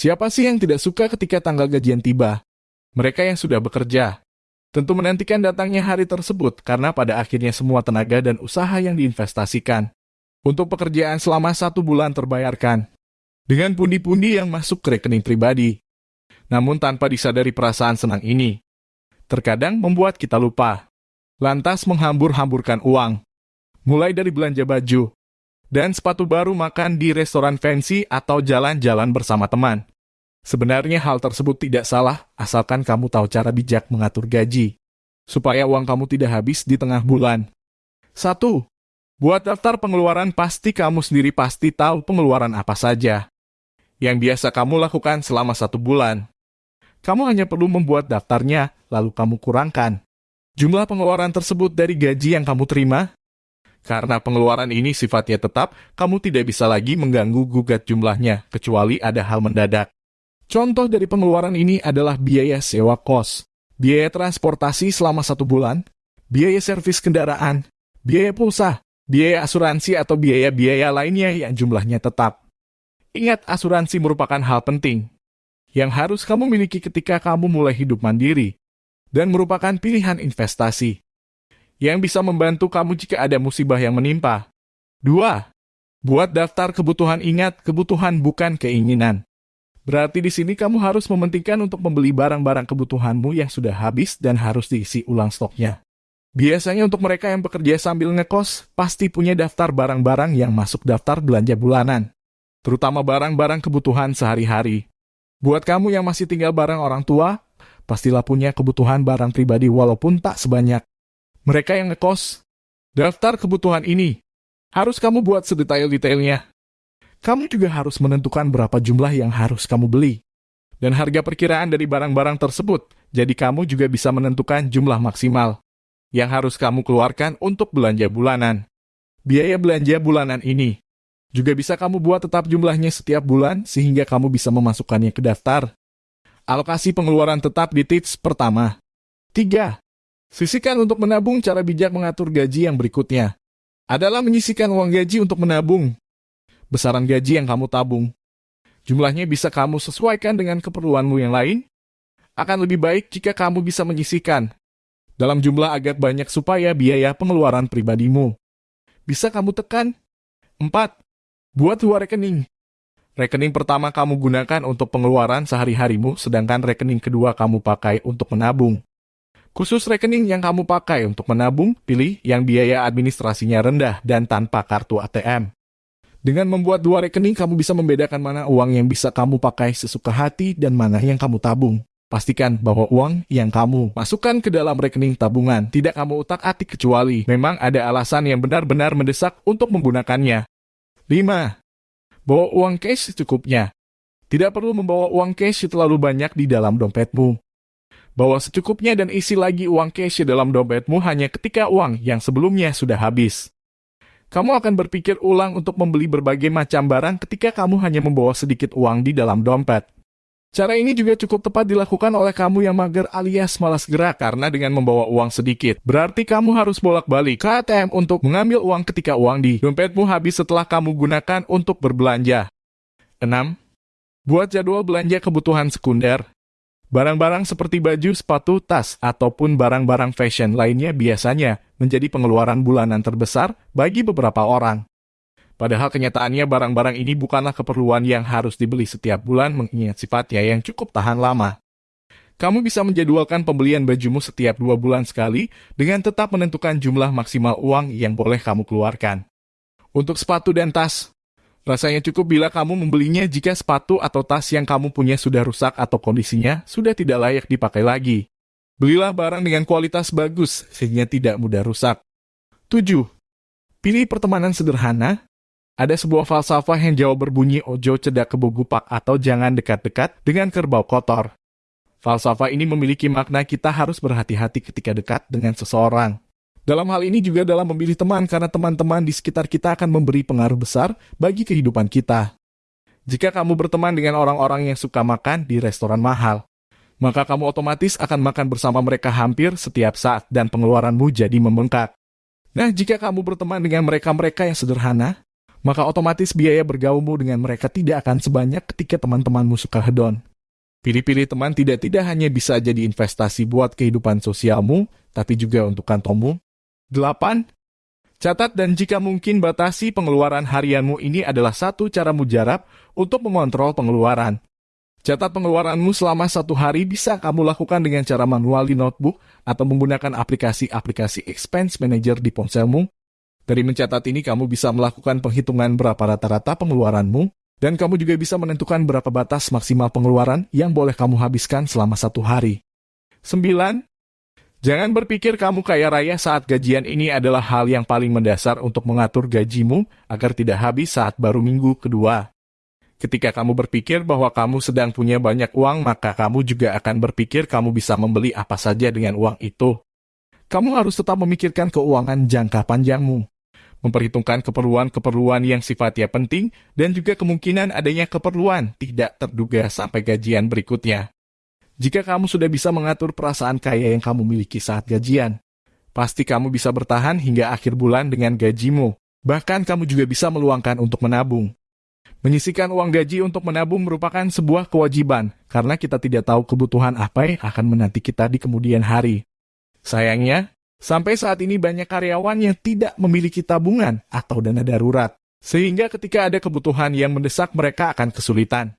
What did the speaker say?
Siapa sih yang tidak suka ketika tanggal gajian tiba? Mereka yang sudah bekerja. Tentu menantikan datangnya hari tersebut karena pada akhirnya semua tenaga dan usaha yang diinvestasikan untuk pekerjaan selama satu bulan terbayarkan dengan pundi-pundi yang masuk ke rekening pribadi. Namun tanpa disadari perasaan senang ini, terkadang membuat kita lupa. Lantas menghambur-hamburkan uang, mulai dari belanja baju, dan sepatu baru makan di restoran fancy atau jalan-jalan bersama teman. Sebenarnya hal tersebut tidak salah asalkan kamu tahu cara bijak mengatur gaji, supaya uang kamu tidak habis di tengah bulan. 1. Buat daftar pengeluaran pasti kamu sendiri pasti tahu pengeluaran apa saja yang biasa kamu lakukan selama satu bulan. Kamu hanya perlu membuat daftarnya, lalu kamu kurangkan jumlah pengeluaran tersebut dari gaji yang kamu terima. Karena pengeluaran ini sifatnya tetap, kamu tidak bisa lagi mengganggu gugat jumlahnya, kecuali ada hal mendadak. Contoh dari pengeluaran ini adalah biaya sewa kos, biaya transportasi selama satu bulan, biaya servis kendaraan, biaya pulsa, biaya asuransi atau biaya-biaya lainnya yang jumlahnya tetap. Ingat, asuransi merupakan hal penting yang harus kamu miliki ketika kamu mulai hidup mandiri dan merupakan pilihan investasi yang bisa membantu kamu jika ada musibah yang menimpa. 2. Buat daftar kebutuhan ingat, kebutuhan bukan keinginan. Berarti di sini kamu harus mementingkan untuk membeli barang-barang kebutuhanmu yang sudah habis dan harus diisi ulang stoknya. Biasanya untuk mereka yang bekerja sambil ngekos, pasti punya daftar barang-barang yang masuk daftar belanja bulanan terutama barang-barang kebutuhan sehari-hari. Buat kamu yang masih tinggal bareng orang tua, pastilah punya kebutuhan barang pribadi walaupun tak sebanyak. Mereka yang ngekos, daftar kebutuhan ini harus kamu buat sedetail-detailnya. Kamu juga harus menentukan berapa jumlah yang harus kamu beli. Dan harga perkiraan dari barang-barang tersebut, jadi kamu juga bisa menentukan jumlah maksimal yang harus kamu keluarkan untuk belanja bulanan. Biaya belanja bulanan ini juga bisa kamu buat tetap jumlahnya setiap bulan sehingga kamu bisa memasukkannya ke daftar. Alokasi pengeluaran tetap di tips pertama. 3. Sisihkan untuk menabung cara bijak mengatur gaji yang berikutnya. Adalah menyisihkan uang gaji untuk menabung. Besaran gaji yang kamu tabung. Jumlahnya bisa kamu sesuaikan dengan keperluanmu yang lain. Akan lebih baik jika kamu bisa menyisihkan dalam jumlah agak banyak supaya biaya pengeluaran pribadimu bisa kamu tekan. 4. Buat dua rekening. Rekening pertama kamu gunakan untuk pengeluaran sehari-harimu, sedangkan rekening kedua kamu pakai untuk menabung. Khusus rekening yang kamu pakai untuk menabung, pilih yang biaya administrasinya rendah dan tanpa kartu ATM. Dengan membuat dua rekening, kamu bisa membedakan mana uang yang bisa kamu pakai sesuka hati dan mana yang kamu tabung. Pastikan bahwa uang yang kamu masukkan ke dalam rekening tabungan tidak kamu utak-atik kecuali memang ada alasan yang benar-benar mendesak untuk menggunakannya. 5. Bawa uang cash secukupnya. Tidak perlu membawa uang cash terlalu banyak di dalam dompetmu. Bawa secukupnya dan isi lagi uang cash di dalam dompetmu hanya ketika uang yang sebelumnya sudah habis. Kamu akan berpikir ulang untuk membeli berbagai macam barang ketika kamu hanya membawa sedikit uang di dalam dompet. Cara ini juga cukup tepat dilakukan oleh kamu yang mager alias malas gerak karena dengan membawa uang sedikit. Berarti kamu harus bolak-balik ke ATM untuk mengambil uang ketika uang di dompetmu habis setelah kamu gunakan untuk berbelanja. 6. Buat jadwal belanja kebutuhan sekunder. Barang-barang seperti baju, sepatu, tas, ataupun barang-barang fashion lainnya biasanya menjadi pengeluaran bulanan terbesar bagi beberapa orang. Padahal kenyataannya barang-barang ini bukanlah keperluan yang harus dibeli setiap bulan mengingat sifatnya yang cukup tahan lama. Kamu bisa menjadwalkan pembelian bajumu setiap dua bulan sekali dengan tetap menentukan jumlah maksimal uang yang boleh kamu keluarkan. Untuk sepatu dan tas, rasanya cukup bila kamu membelinya jika sepatu atau tas yang kamu punya sudah rusak atau kondisinya sudah tidak layak dipakai lagi. Belilah barang dengan kualitas bagus sehingga tidak mudah rusak. 7. Pilih pertemanan sederhana ada sebuah falsafah yang jauh berbunyi ojo cedak kebugupak atau jangan dekat-dekat dengan kerbau kotor. Falsafah ini memiliki makna kita harus berhati-hati ketika dekat dengan seseorang. Dalam hal ini juga dalam memilih teman karena teman-teman di sekitar kita akan memberi pengaruh besar bagi kehidupan kita. Jika kamu berteman dengan orang-orang yang suka makan di restoran mahal, maka kamu otomatis akan makan bersama mereka hampir setiap saat dan pengeluaranmu jadi membengkak. Nah, jika kamu berteman dengan mereka-mereka yang sederhana, maka otomatis biaya bergaulmu dengan mereka tidak akan sebanyak ketika teman-temanmu suka hedon. Pilih-pilih teman tidak tidak hanya bisa jadi investasi buat kehidupan sosialmu, tapi juga untuk kantongmu. 8. Catat dan jika mungkin batasi pengeluaran harianmu ini adalah satu cara mujarab untuk mengontrol pengeluaran. Catat pengeluaranmu selama satu hari bisa kamu lakukan dengan cara manual di notebook atau menggunakan aplikasi-aplikasi expense manager di ponselmu. Dari mencatat ini kamu bisa melakukan penghitungan berapa rata-rata pengeluaranmu, dan kamu juga bisa menentukan berapa batas maksimal pengeluaran yang boleh kamu habiskan selama satu hari. 9. Jangan berpikir kamu kaya raya saat gajian ini adalah hal yang paling mendasar untuk mengatur gajimu agar tidak habis saat baru minggu kedua. Ketika kamu berpikir bahwa kamu sedang punya banyak uang, maka kamu juga akan berpikir kamu bisa membeli apa saja dengan uang itu. Kamu harus tetap memikirkan keuangan jangka panjangmu, memperhitungkan keperluan-keperluan yang sifatnya penting, dan juga kemungkinan adanya keperluan tidak terduga sampai gajian berikutnya. Jika kamu sudah bisa mengatur perasaan kaya yang kamu miliki saat gajian, pasti kamu bisa bertahan hingga akhir bulan dengan gajimu. Bahkan kamu juga bisa meluangkan untuk menabung. Menyisikan uang gaji untuk menabung merupakan sebuah kewajiban, karena kita tidak tahu kebutuhan apa yang akan menanti kita di kemudian hari. Sayangnya, sampai saat ini banyak karyawan yang tidak memiliki tabungan atau dana darurat, sehingga ketika ada kebutuhan yang mendesak mereka akan kesulitan.